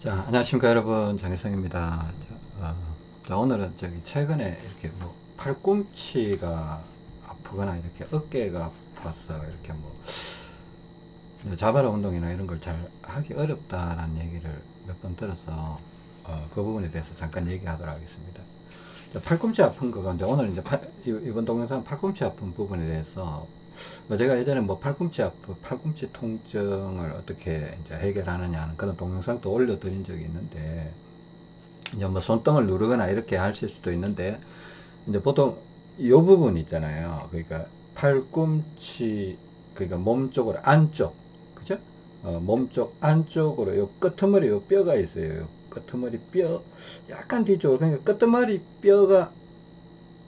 자, 안녕하십니까 여러분 장혜성입니다. 자, 어, 자, 오늘은 저기 최근에 이렇게 뭐 팔꿈치가 아프거나 이렇게 어깨가 아파서 이렇게 뭐 자바라 운동이나 이런 걸 잘 하기 어렵다라는 얘기를 몇 번 들어서 어, 그 부분에 대해서 잠깐 얘기하도록 하겠습니다. 자, 팔꿈치 아픈 거 가운데 오늘 이제 팔, 이번 동영상 팔꿈치 아픈 부분에 대해서 뭐 제가 예전에 뭐 팔꿈치 아프, 팔꿈치 통증을 어떻게 이제 해결하느냐 하는 그런 동영상도 올려드린 적이 있는데, 이제 뭐 손등을 누르거나 이렇게 하실 수도 있는데, 이제 보통 이 부분 있잖아요. 그러니까 팔꿈치, 그러니까 몸 쪽으로 안쪽, 그죠? 어, 몸쪽 안쪽으로 요 끄트머리 요 뼈가 있어요. 요 끄트머리 뼈, 약간 뒤쪽으로, 그러니까 끄트머리 뼈가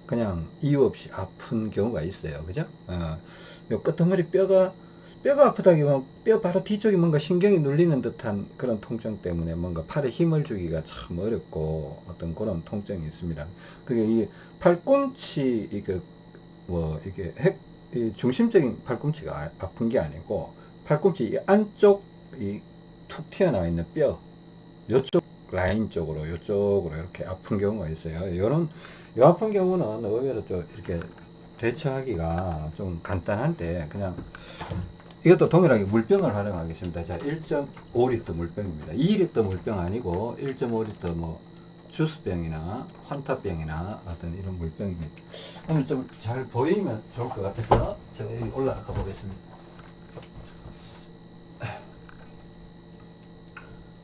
그냥 이유 없이 아픈 경우가 있어요. 그죠? 어, 요 끄트머리 뼈가, 뼈가 아프다기보면 뼈 바로 뒤쪽이 뭔가 신경이 눌리는 듯한 그런 통증 때문에 뭔가 팔에 힘을 주기가 참 어렵고 어떤 그런 통증이 있습니다. 그게 이 팔꿈치, 이게, 뭐, 이게 핵, 이 중심적인 팔꿈치가 아, 아픈 게 아니고 팔꿈치 이 안쪽 이 툭 튀어나와 있는 뼈, 요쪽 라인 쪽으로, 요쪽으로 이렇게 아픈 경우가 있어요. 요런, 요 아픈 경우는 의외로 좀 이렇게 대처하기가 좀 간단한데 그냥 이것도 동일하게 물병을 활용하겠습니다. 자, 1.5리터 물병입니다. 2리터 물병 아니고 1.5리터 뭐 주스병이나 환타병이나 어떤 이런 물병입니다. 오늘 좀 잘 보이면 좋을 것 같아서 제가 여기 올라가 보겠습니다.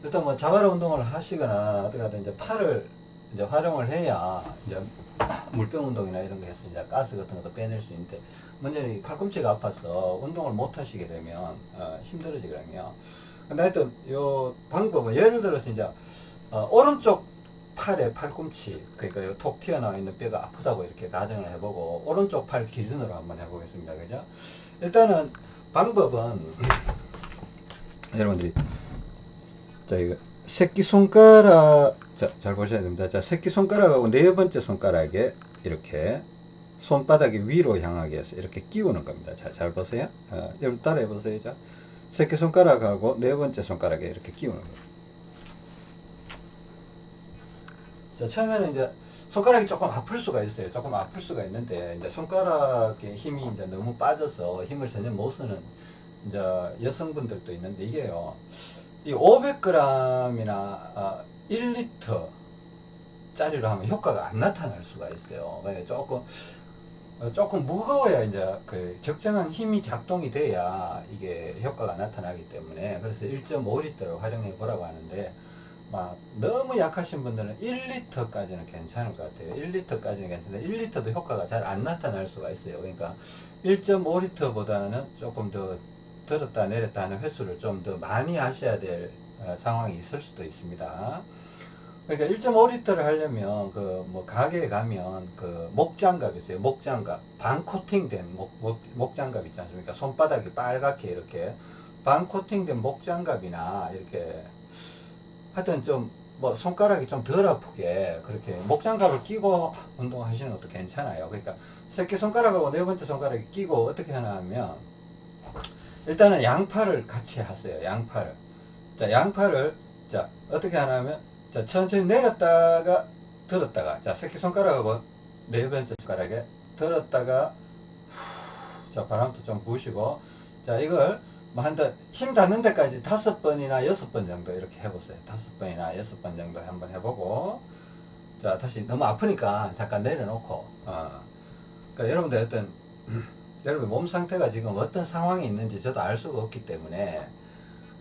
일단 뭐 자바라 운동을 하시거나 어떻게 하든 이제 팔을 이제 활용을 해야 이제 물병 운동이나 이런 거해서 이제 가스 같은 것도 빼낼 수 있는데 이 팔꿈치가 아파서 운동을 못 하시게 되면 어, 힘들어지거든요. 근데 하여튼 요 방법은 예를 들어서 이제 어, 오른쪽 팔의 팔꿈치 그러니까 요톡 튀어나와 있는 뼈가 아프다고 이렇게 가정을 해보고 오른쪽 팔 기준으로 한번 해보겠습니다. 그죠? 일단은 방법은 여러분들이 자 이거 새끼손가락 자, 잘 보셔야 됩니다. 자, 새끼손가락하고 네 번째 손가락에 이렇게 손바닥이 위로 향하게 해서 이렇게 끼우는 겁니다. 자, 잘 보세요. 어, 여러분 따라해 보세요. 자, 새끼손가락하고 네 번째 손가락에 이렇게 끼우는 겁니다. 자, 처음에는 이제 손가락이 조금 아플 수가 있어요. 조금 아플 수가 있는데, 이제 손가락에 힘이 이제 너무 빠져서 힘을 전혀 못 쓰는 이제 여성분들도 있는데, 이게요, 이 500g이나 아, 1리터 짜리로 하면 효과가 안 나타날 수가 있어요. 조금 어, 조금 무거워야 이제 그 적정한 힘이 작동이 돼야 이게 효과가 나타나기 때문에 그래서 1.5리터를 활용해 보라고 하는데 막 너무 약하신 분들은 1리터까지는 괜찮을 것 같아요. 1리터까지는 괜찮은데 1리터도 효과가 잘 안 나타날 수가 있어요. 그러니까 1.5리터보다는 조금 더 들었다 내렸다 하는 횟수를 좀 더 많이 하셔야 될 어, 상황이 있을 수도 있습니다. 그러니까 1.5리터를 하려면 그 뭐 가게에 가면 그 목장갑 있어요. 목장갑 반 코팅된 목, 목, 목장갑 있지 않습니까? 손바닥이 빨갛게 이렇게 반 코팅된 목장갑이나 이렇게 하여튼 좀 뭐 손가락이 좀 덜 아프게 그렇게 목장갑을 끼고 운동하시는 것도 괜찮아요. 그러니까 새끼손가락하고 네 번째 손가락이 끼고 어떻게 하나 하면 일단은 양팔을 같이 하세요. 양팔을. 자, 양팔을 자, 어떻게 하냐면 자, 천천히 내렸다가 들었다가 자, 새끼손가락하고 네 번째 손가락에 들었다가 자, 바람도 좀 부으시고 자, 이걸 뭐 한다 힘 닿는 데까지 다섯 번이나 여섯 번 정도 이렇게 해보세요. 다섯 번이나 여섯 번 정도 한번 해보고 자, 다시 너무 아프니까 잠깐 내려놓고 어. 그러니까 여러분들 어떤 여러분 몸 상태가 지금 어떤 상황이 있는지 저도 알 수가 없기 때문에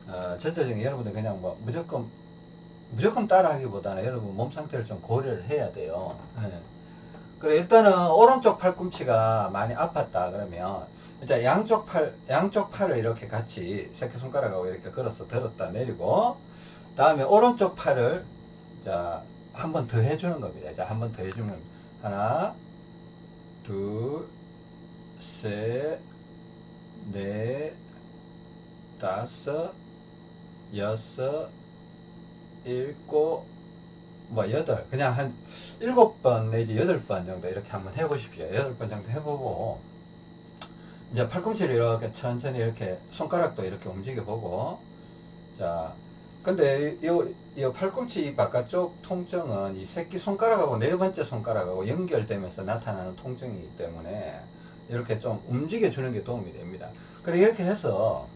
어, 전체적인 여러분들 그냥 뭐 무조건 무조건 따라하기보다는 여러분 몸 상태를 좀 고려를 해야 돼요. 네. 그래 일단은 오른쪽 팔꿈치가 많이 아팠다 그러면 일단 양쪽 팔 양쪽 팔을 이렇게 같이 새끼 손가락하고 이렇게 걸어서 들었다 내리고 다음에 오른쪽 팔을 자 한 번 더 해주는 겁니다. 자 한 번 더 해주면 하나 둘 셋, 넷, 다섯, 여섯, 일곱, 뭐 여덟, 그냥 한 일곱 번 내지 여덟 번 정도 이렇게 한번 해보십시오. 여덟 번 정도 해보고 이제 팔꿈치를 이렇게 천천히 이렇게 손가락도 이렇게 움직여 보고 자 근데 요이 팔꿈치 바깥쪽 통증은 이 새끼 손가락하고 네 번째 손가락하고 연결되면서 나타나는 통증이기 때문에 이렇게 좀 움직여 주는 게 도움이 됩니다. 그래 이렇게 해서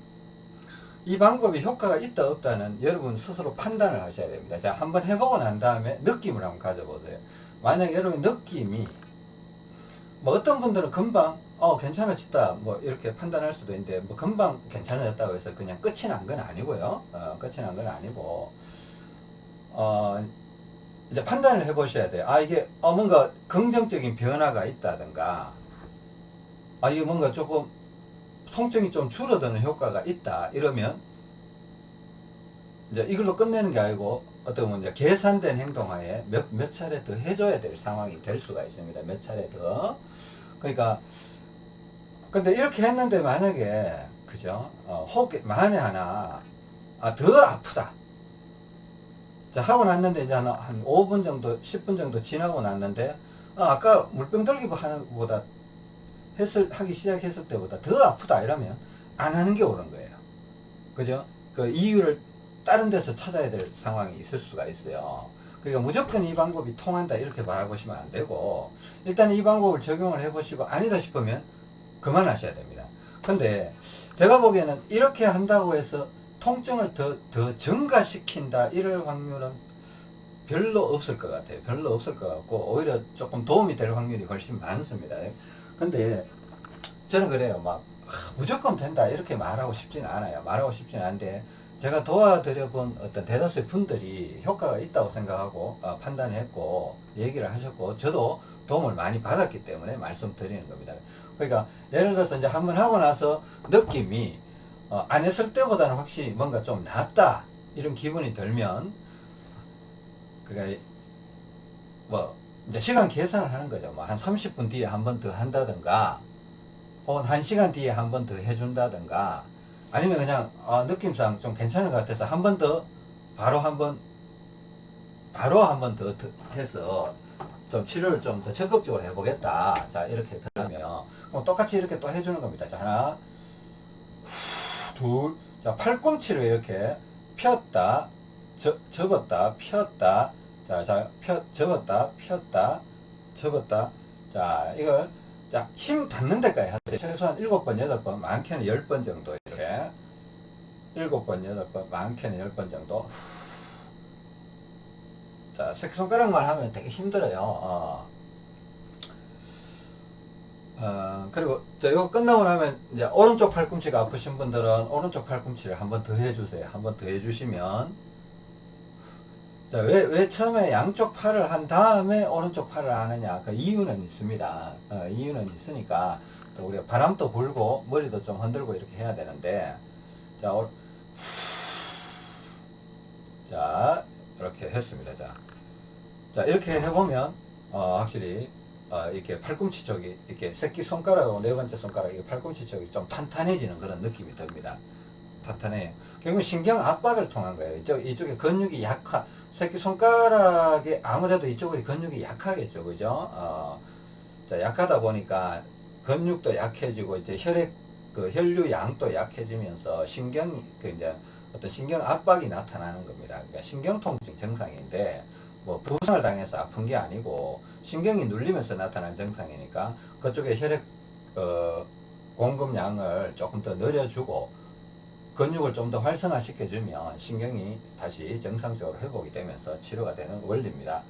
이 방법이 효과가 있다 없다는 여러분 스스로 판단을 하셔야 됩니다. 자, 한번 해보고 난 다음에 느낌을 한번 가져보세요. 만약 여러분 느낌이 뭐 어떤 분들은 금방 어 괜찮아졌다 뭐 이렇게 판단할 수도 있는데 뭐 금방 괜찮아졌다고 해서 그냥 끝이 난 건 아니고요. 어, 끝이 난 건 아니고 어 이제 판단을 해 보셔야 돼요. 아 이게 어 뭔가 긍정적인 변화가 있다든가 아 이게 뭔가 조금 통증이 좀 줄어드는 효과가 있다 이러면 이제 이걸로 끝내는 게 아니고 어떻게 보면 이제 계산된 행동하에 몇, 몇 차례 더 해줘야 될 상황이 될 수가 있습니다. 몇 차례 더. 그러니까, 근데 이렇게 했는데 만약에, 그죠? 어, 혹, 만에 하나, 아, 더 아프다. 자, 하고 났는데 이제 한, 한 5분 정도, 10분 정도 지나고 났는데, 아, 아까 물병 들기 하는 것보다 했을, 하기 시작했을 때보다 더 아프다 이러면 안 하는 게 옳은 거예요. 그죠? 그 이유를 다른 데서 찾아야 될 상황이 있을 수가 있어요. 그러니까 무조건 이 방법이 통한다 이렇게 바라보시면 안 되고 일단 이 방법을 적용을 해보시고 아니다 싶으면 그만하셔야 됩니다. 근데 제가 보기에는 이렇게 한다고 해서 통증을 더, 더 증가시킨다 이럴 확률은 별로 없을 것 같아요. 별로 없을 것 같고 오히려 조금 도움이 될 확률이 훨씬 많습니다. 근데 저는 그래요. 막 아, 무조건 된다 이렇게 말하고 싶지는 않아요. 말하고 싶지는 않은데 제가 도와드려 본 어떤 대다수의 분들이 효과가 있다고 생각하고 어, 판단했고 얘기를 하셨고 저도 도움을 많이 받았기 때문에 말씀드리는 겁니다. 그러니까 예를 들어서 이제 한번 하고 나서 느낌이 어, 안 했을 때보다는 확실히 뭔가 좀 낫다 이런 기분이 들면 그러니까 뭐 이제 시간 계산을 하는 거죠. 뭐 한 30분 뒤에 한 번 더 한다든가 혹은 1시간 뒤에 한 번 더 해준다든가 아니면 그냥 어, 느낌상 좀 괜찮은 것 같아서 한 번 더 바로 한 번 바로 한 번 더 해서 좀 치료를 좀 더 적극적으로 해보겠다. 자 이렇게 들으면 똑같이 이렇게 또 해주는 겁니다. 자 하나 둘, 자 팔꿈치를 이렇게 폈다, 접, 접었다, 폈다, 자, 자, 펴, 접었다, 폈다, 접었다. 자, 이걸 자, 힘 닿는 데까지 하세요. 최소한 7번, 8번, 많게는 10번 정도 이렇게 7번, 8번, 많게는 10번 정도 자, 새끼손가락만 하면 되게 힘들어요. 어. 어, 그리고 이거 끝나고 나면 이제 오른쪽 팔꿈치가 아프신 분들은 오른쪽 팔꿈치를 한 번 더 해주세요. 한 번 더 해주시면 자, 왜, 왜 처음에 양쪽 팔을 한 다음에 오른쪽 팔을 하느냐 그 이유는 있습니다. 어, 이유는 있으니까 또 우리가 바람도 불고 머리도 좀 흔들고 이렇게 해야 되는데 자, 오, 자 이렇게 했습니다. 자, 자 이렇게 해보면 어, 확실히 어, 이렇게 팔꿈치 쪽이 이렇게 새끼 손가락하고 네 번째 손가락 이 팔꿈치 쪽이 좀 탄탄해지는 그런 느낌이 듭니다. 탄탄해요. 결국 신경 압박을 통한 거예요. 이쪽 이쪽에 근육이 약한 새끼 손가락에 아무래도 이쪽에 근육이 약하겠죠, 그죠? 어, 자 약하다 보니까 근육도 약해지고 이제 혈액 그 혈류 양도 약해지면서 신경 그 이제 어떤 신경 압박이 나타나는 겁니다. 그러니까 신경통증 증상인데 뭐 부상을 당해서 아픈 게 아니고 신경이 눌리면서 나타난 증상이니까 그쪽에 혈액 어, 공급량을 조금 더 늘려주고 근육을 좀 더 활성화시켜주면 신경이 다시 정상적으로 회복이 되면서 치료가 되는 원리입니다.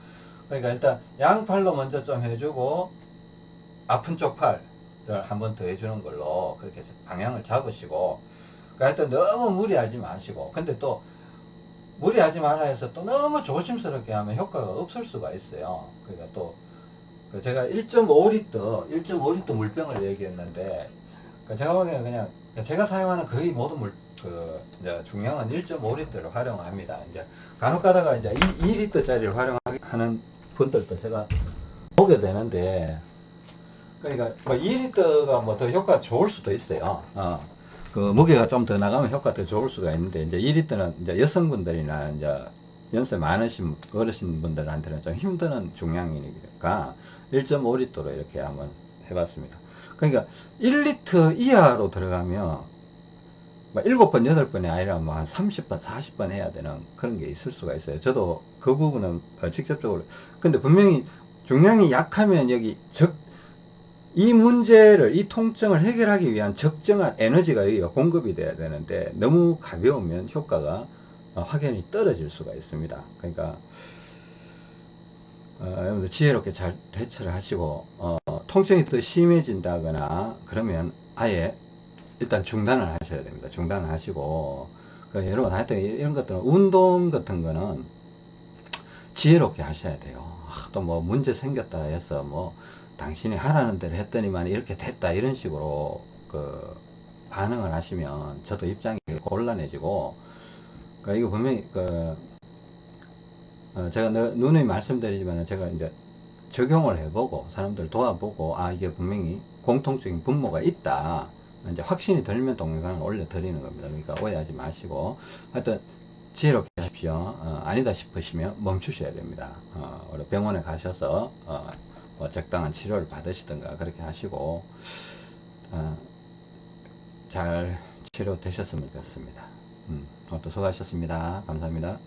그러니까 일단 양팔로 먼저 좀 해주고 아픈 쪽 팔을 한번 더 해주는 걸로 그렇게 방향을 잡으시고 그러니까 하여튼 너무 무리하지 마시고 근데 또 무리하지 말아 해서 또 너무 조심스럽게 하면 효과가 없을 수가 있어요. 그러니까 또, 그 제가 1.5리터, 1.5리터 물병을 얘기했는데, 그 제가 보기에는 그냥, 제가 사용하는 거의 모든 물, 그, 이제 중량은 1.5리터를 활용합니다. 이제 간혹 가다가 이제 2, 2리터짜리를 활용하는 분들도 제가 보게 되는데, 그러니까 뭐 2리터가 뭐 더 효과가 좋을 수도 있어요. 어. 그 무게가 좀 더 나가면 효과 더 좋을 수가 있는데 이제 2리터는 이제 여성분들이나 이제 연세 많으신 어르신 분들한테는 좀 힘드는 중량이니까 1.5리터로 이렇게 한번 해봤습니다. 그러니까 1리터 이하로 들어가면 뭐 일곱 번 여덟 번이 아니라 뭐한 30번, 40번 해야 되는 그런 게 있을 수가 있어요. 저도 그 부분은 어, 직접적으로. 근데 분명히 중량이 약하면 여기 적, 이 문제를, 이 통증을 해결하기 위한 적정한 에너지가 여기가 공급이 돼야 되는데 너무 가벼우면 효과가 어, 확연히 떨어질 수가 있습니다. 그러니까, 어, 여러분들 지혜롭게 잘 대처를 하시고, 어, 통증이 더 심해진다거나 그러면 아예 일단 중단을 하셔야 됩니다. 중단을 하시고, 그 여러분 하여튼 이런 것들은 운동 같은 거는 지혜롭게 하셔야 돼요. 또뭐 문제 생겼다 해서 뭐 당신이 하라는 대로 했더니만 이렇게 됐다 이런 식으로 그 반응을 하시면 저도 입장이 곤란해지고 그 이거 분명히 그 어, 제가 너- 누누이 말씀드리지만 제가 이제 적용을 해보고 사람들 도와보고 아 이게 분명히 공통적인 분모가 있다 이제 확신이 들면 동영상을 올려 드리는 겁니다. 그러니까 오해하지 마시고 하여튼 지혜롭게 하십시오. 어, 아니다 싶으시면 멈추셔야 됩니다. 어, 우리 병원에 가셔서 어, 뭐 적당한 치료를 받으시든가 그렇게 하시고 어, 잘 치료되셨으면 좋겠습니다. 음, 오늘도 수고하셨습니다. 감사합니다